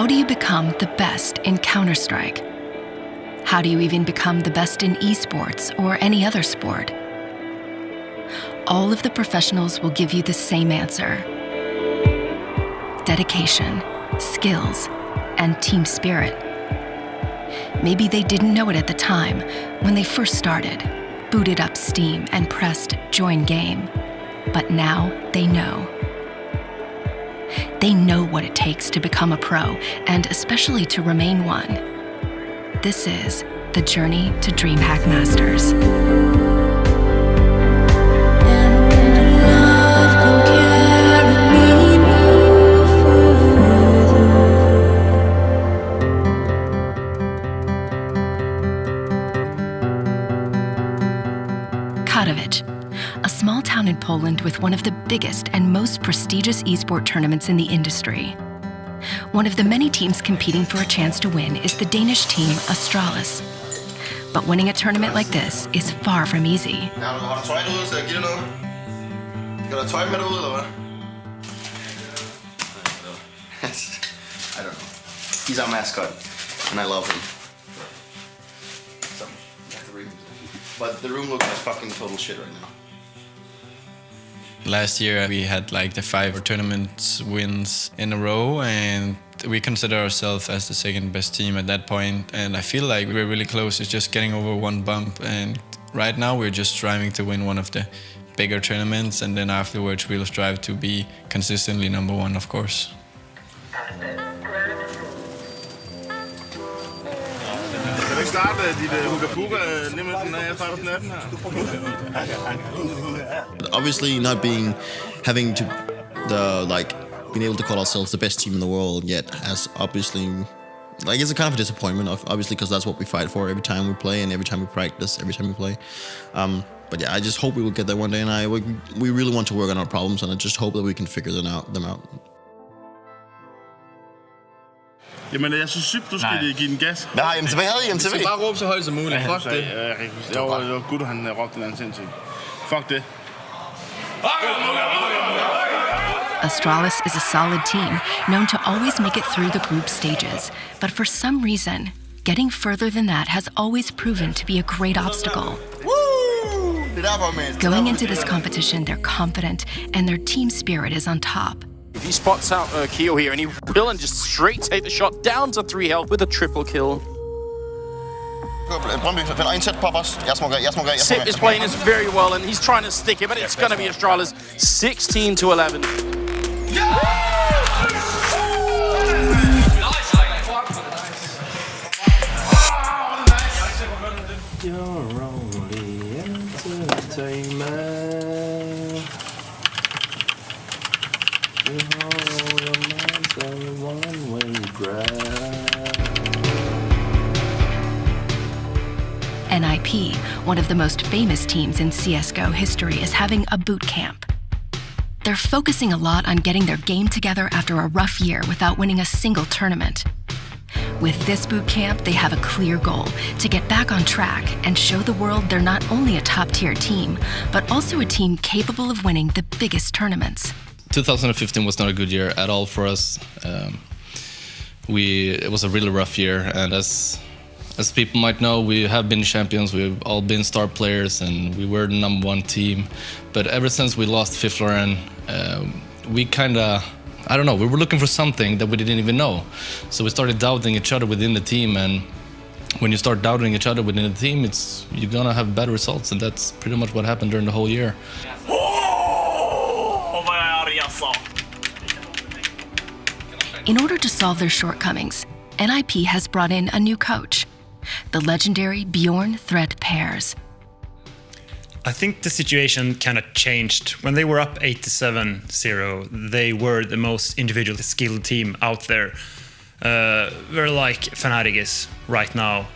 How do you become the best in Counter Strike? How do you even become the best in esports or any other sport? All of the professionals will give you the same answer dedication, skills, and team spirit. Maybe they didn't know it at the time when they first started, booted up Steam, and pressed join game. But now they know. They know what it takes to become a pro, and especially to remain one. This is the journey to DreamHack Masters. Katowice, a small town in Poland with one of the biggest prestigious esport tournaments in the industry. One of the many teams competing for a chance to win is the Danish team Astralis. But winning a tournament like this is far from easy. I don't know. He's our mascot, and I love him. But the room looks like fucking total shit right now. Last year we had like the five tournament wins in a row and we consider ourselves as the second best team at that point and I feel like we're really close. It's just getting over one bump and right now we're just striving to win one of the bigger tournaments and then afterwards we'll strive to be consistently number one of course. Starte dit uh? Obviously, not being having to the like being able to call ourselves the best team in the world yet has obviously like it's a kind of a disappointment of obviously because that's what we fight for every time we play and every time we practice every time we play um, but yeah i just hope we will get there one day and i we, we really want to work on our problems and i just hope that we can figure them out them out Jamen, jeg synes sygt, du skal Nej. give den gas. hvad har IMTV? Hvad havde IMTV? Bare råbe så højt som muligt. Fuck Så, ja, jeg kan ikke huske. Jo, det var Gud, han råbte den anden sindssygt. Fuck det. Astralis is a solid team, known to always make it through the group stages. But for some reason, getting further than that has always proven to be a great obstacle. Woo! Det er derfor, man. Going into this competition, they're confident and their team spirit is on top. He spots out uh, Keo here, and he will and just straight take the shot down to three health with a triple kill. Brøndby, finder en tæt på os. Jeg smukker, jeg smukker, jeg Sip is playing this very well, and he's trying to stick it, but it's going to be Astralis 16 to 11. You're only One of the most famous teams in CSGO history, is having a boot camp. They're focusing a lot on getting their game together after a rough year without winning a single tournament. With this boot camp, they have a clear goal to get back on track and show the world they're not only a top tier team, but also a team capable of winning the biggest tournaments. 2015 was not a good year at all for us. Um, we it was a really rough year, and as as people might know, we have been champions. We've all been star players, and we were the number one team. But ever since we lost Fifflaren, um, we kind of I don't know. We were looking for something that we didn't even know, so we started doubting each other within the team. And when you start doubting each other within the team, it's you're gonna have bad results, and that's pretty much what happened during the whole year. In order to solve their shortcomings, NIP has brought in a new coach, the legendary Bjorn Threat Pers. I think the situation kind of changed. When they were up 87 0, they were the most individually skilled team out there. Uh, they're like Fnatic is right now.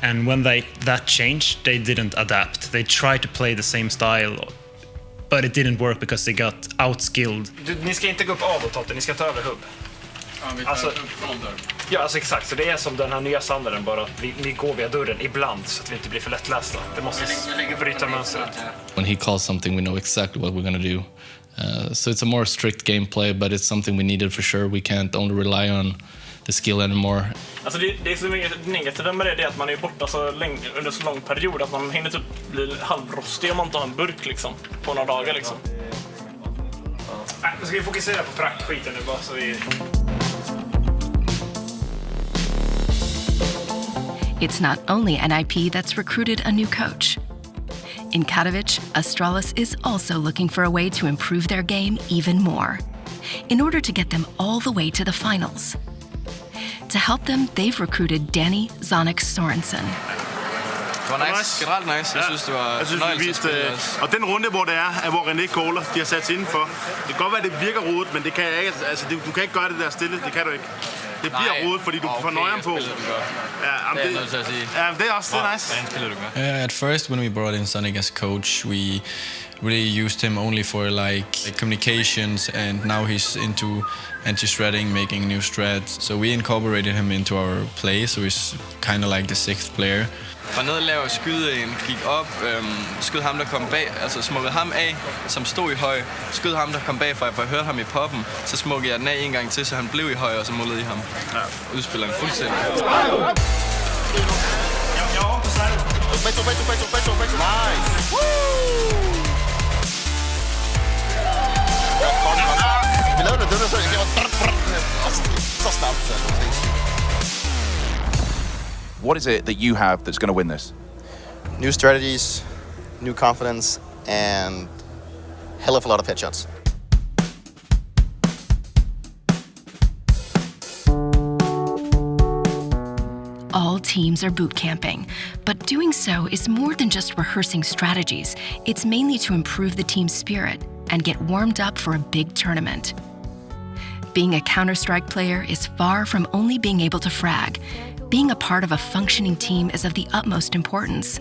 And when they that changed, they didn't adapt. They tried to play the same style, but it didn't work because they got outskilled. Du, ni ska inte gå upp av och Totte, ni ska ta över hubb. Alltså, ja, alltså exakt. Så det är som den här nya standarden, bara att vi, vi går via dörren ibland så att vi inte blir för lättlästa. Det måste bryta mönstret. when he calls something, we know exactly what we're to do. Uh, so it's a more strict gameplay, but it's something we needed for sure. We can't only rely on the skill anymore. Alltså det, det som är negativt med det, det är att man är borta så länge, under så lång period att man hinner typ bli halvrostig om man inte har en burk liksom, på några dagar. Liksom. Nej, ska vi fokusera på praktskiten nu bara så vi... It's not only NIP that's recruited a new coach. In Katowice, Astralis is also looking for a way to improve their game even more, in order to get them all the way to the finals. To help them, they've recruited Danny Zonic Sorensen. Det var nice. Generelt nice. Jeg synes, det var Jeg synes, vi fornøjelse at viste, spille øh, også. og den runde, hvor det er, er, hvor René caller, de har sat sig indenfor. Det kan godt være, det virker rodet, men det kan jeg ikke. Altså, det, du kan ikke gøre det der stille. Det kan du ikke. Det bliver Nej. rodet, fordi du Okay, får nøjeren på. spillede den godt. Ja, jamen, Det er jeg nødt til at sige. Ja, det er også det er nice. Hvordan spiller du godt? Uh, at first, when we brought in Zonic as coach, we really used him only for like, like communications, and now he's into anti-stratting, making new strats. So we incorporated him into our play, so he's kind of like the sixth player. Var nede og lave skyde en, gik op, øhm, skød ham, der kom bag, altså smukkede ham af, som stod i høj, skød ham, der kom bag, for jeg hørte ham i poppen, så smukkede jeg den af en gang til, så han blev i høj, og så mullede i ham. Ja. Udspiller en fuldstændig. Beto, beto, beto, beto, beto. Nice. Vi lavede det, det var så, det var så snabbt. What is it that you have that's going to win this? New strategies, new confidence, and hell of a lot of headshots. All teams are boot camping, but doing so is more than just rehearsing strategies. It's mainly to improve the team's spirit and get warmed up for a big tournament. Being a Counter Strike player is far from only being able to frag. Being a part of a functioning team is of the utmost importance.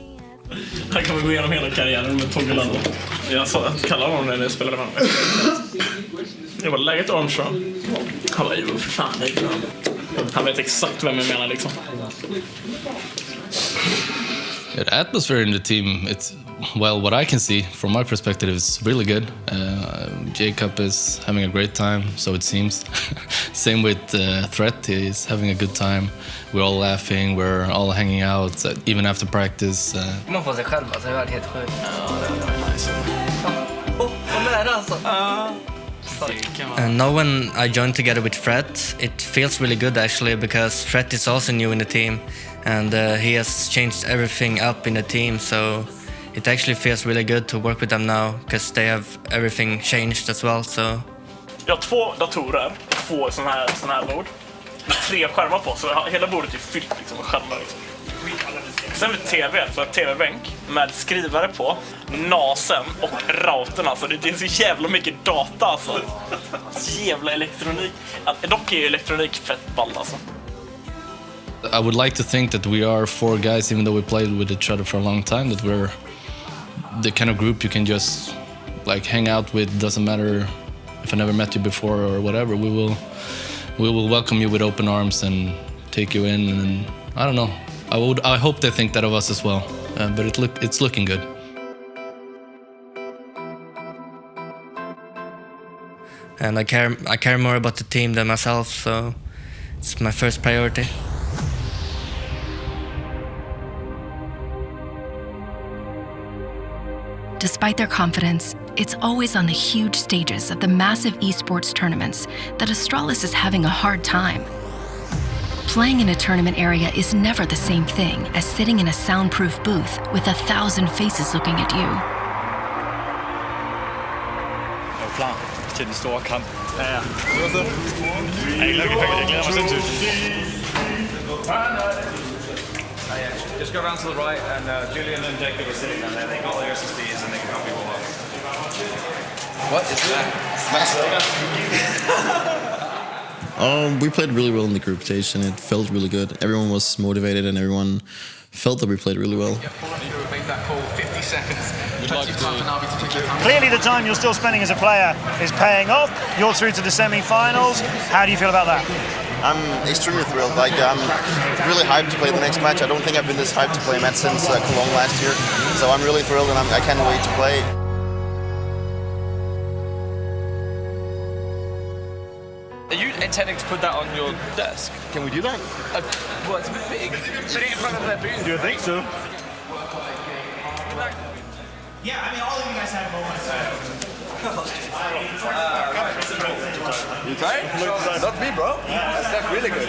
Här kan vi gå igenom hela karriären med Togge Lando. Jag sa att kalla honom när jag spelade med honom. Jag var läget Armstrong. Han bara, jo för fan. det är. Han vet exakt vem jag menar liksom. Yeah, the atmosphere in the team, it's well, what I can see from my perspective is really good. Uh, Jacob is having a great time, so it seems. Same with uh, Threat, he's having a good time. We're all laughing, we're all hanging out, uh, even after practice. Uh, Man får sig själv alltså, det har helt sjukt. Oh, vad nära alltså! And now when I joined together with Fred, it feels really good actually because Fred is also new in the team and uh, he has changed everything up in the team so it actually feels really good to work with them now because they have everything changed as well so Jag har två datorer och två sådana här, sån här bord. Med tre skärmar på, så hela bordet är fyllt liksom, med skärmar. Liksom. Sen har vi TV, så TV-bänk med skrivare på, NASen och routern. Alltså. Det är så jävla mycket data alltså. Så jävla elektronik. Dock är ju elektronik fett ball alltså. I would like to think that we are four guys, even though we played with each other for a long time, that we're the kind of group you can just like hang out with. Doesn't matter if I never met you before or whatever. We will we will welcome you with open arms and take you in. And I don't know. I would I hope they think that of us as well. Uh, but it look it's looking good. and I care I care more about the team than myself so it's my first priority. Despite their confidence, it's always on the huge stages of the massive esports tournaments that Astralis is having a hard time. Playing in a tournament area is never the same thing as sitting in a soundproof booth with a thousand faces looking at you. Jag är klar till den mig sinnssykt. Just go around to the right, and uh, Julian and Jacob are sitting down there. They got their SSDs and they can help you all up. What is Um, we played really well in the group stage, and it felt really good. Everyone was motivated, and everyone felt that we played really well. Make that call 50 seconds. 25 for Navi to take your time. Clearly the time you're still spending as a player is paying off. You're through to the semi-finals. How do you feel about that? I'm extremely thrilled. Like I'm really hyped to play the next match. I don't think I've been this hyped to play a match since uh, Cologne last year. So I'm really thrilled, and I'm, I can't wait to play. Are you intending to put that on your desk? Can we do that? Uh, well, it's a bit big. Put it in front of their booth. Do you think so? Yeah, I mean, all of you guys have moments. You tired? Not me, bro. That's, that's really good.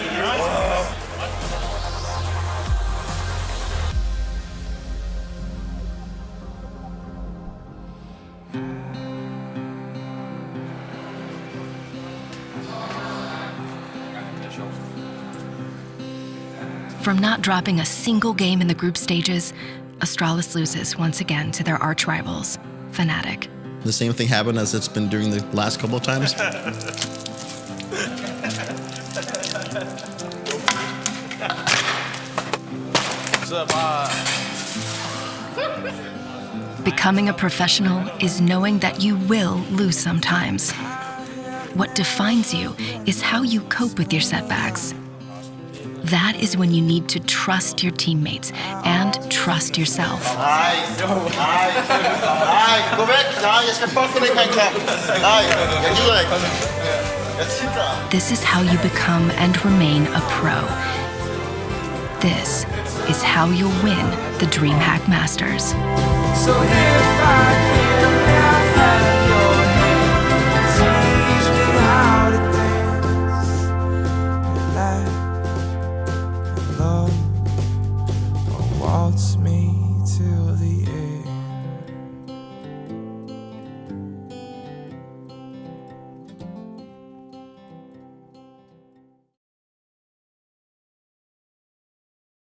From not dropping a single game in the group stages, Astralis loses once again to their arch rivals, Fnatic. The same thing happened as it's been doing the last couple of times. Becoming a professional is knowing that you will lose sometimes. What defines you is how you cope with your setbacks. That is when you need to trust your teammates and trust yourself. This is how you become and remain a pro. This is how you'll win the DreamHack Masters. So